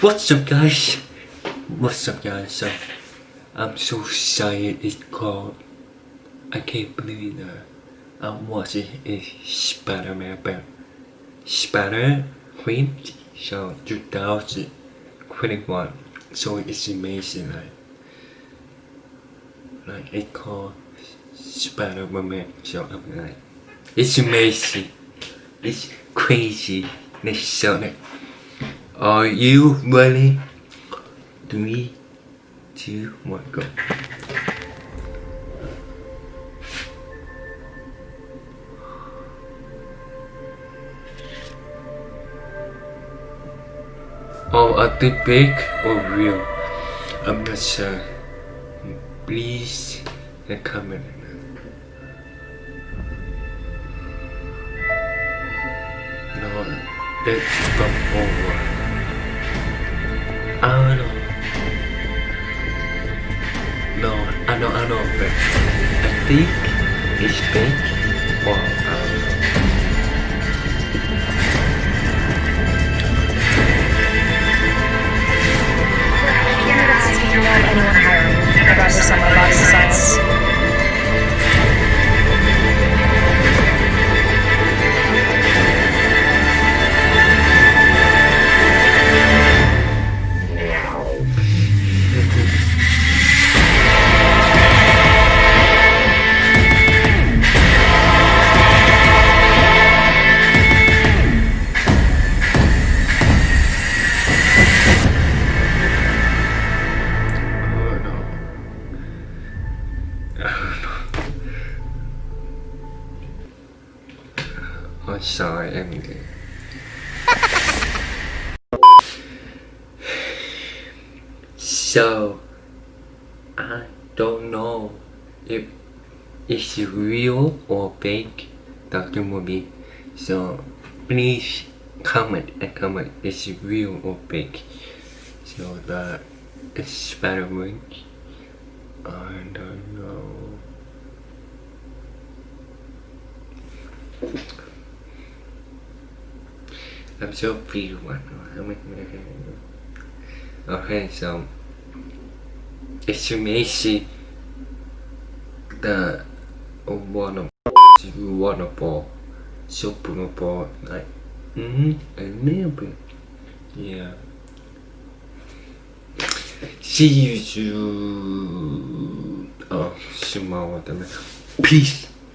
What's up guys? What's up guys? So, I'm so excited it's called I can't believe that um, I'm watching a Spider-Man but Spider-Man so 2021 so it's amazing like like it called Spider-Man so I'm like it's amazing it's crazy let's show it are you ready? Three, two, one, go. Oh, are they big or real? I'm not sure. Please, the comment. No, let's come over. I don't know. No, I know, I know, but I think it's big. Or I'm. So, I don't know if it's real or fake Dr. Movie. So, please comment and comment it's real or fake. So that experiment, I don't know. I'm so free one. Okay, so it's amazing the water water ball, super ball, like mm, a little bit, yeah. See you soon. Oh, watermelon. Peace.